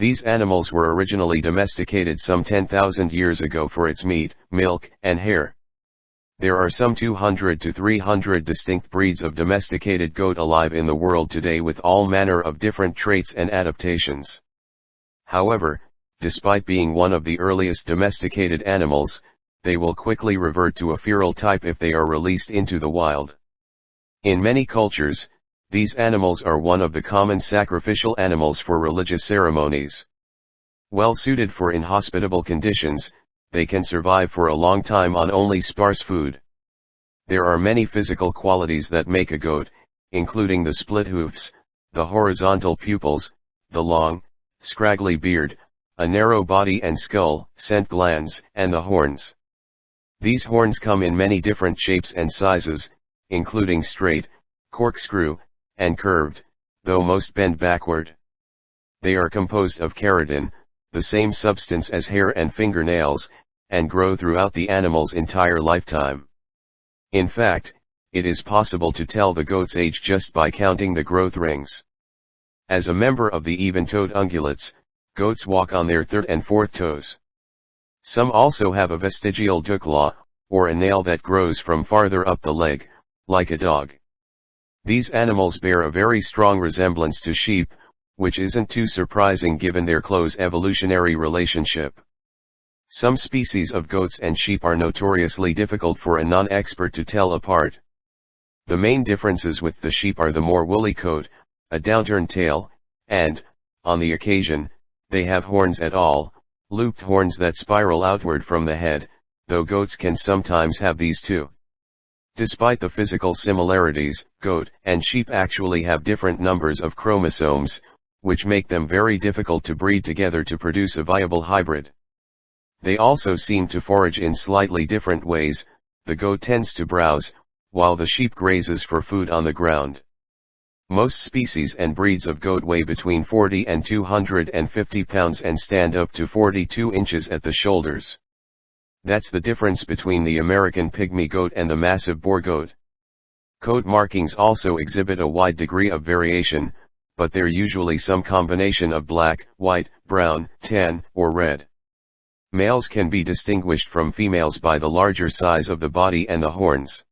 These animals were originally domesticated some 10,000 years ago for its meat, milk, and hair. There are some 200 to 300 distinct breeds of domesticated goat alive in the world today with all manner of different traits and adaptations. However, despite being one of the earliest domesticated animals, they will quickly revert to a feral type if they are released into the wild. In many cultures, these animals are one of the common sacrificial animals for religious ceremonies. Well suited for inhospitable conditions, they can survive for a long time on only sparse food. There are many physical qualities that make a goat, including the split hoofs, the horizontal pupils, the long, scraggly beard, a narrow body and skull, scent glands, and the horns. These horns come in many different shapes and sizes, including straight, corkscrew, and curved, though most bend backward. They are composed of keratin, the same substance as hair and fingernails, and grow throughout the animal's entire lifetime. In fact, it is possible to tell the goat's age just by counting the growth rings. As a member of the even-toed ungulates, goats walk on their third and fourth toes. Some also have a vestigial claw, or a nail that grows from farther up the leg, like a dog. These animals bear a very strong resemblance to sheep, which isn't too surprising given their close evolutionary relationship. Some species of goats and sheep are notoriously difficult for a non-expert to tell apart. The main differences with the sheep are the more woolly coat, a downturned tail, and, on the occasion, they have horns at all, looped horns that spiral outward from the head, though goats can sometimes have these too. Despite the physical similarities, goat and sheep actually have different numbers of chromosomes, which make them very difficult to breed together to produce a viable hybrid. They also seem to forage in slightly different ways, the goat tends to browse, while the sheep grazes for food on the ground. Most species and breeds of goat weigh between 40 and 250 pounds and stand up to 42 inches at the shoulders. That's the difference between the American pygmy goat and the massive Boer goat. Coat markings also exhibit a wide degree of variation, but they're usually some combination of black, white, brown, tan, or red. Males can be distinguished from females by the larger size of the body and the horns.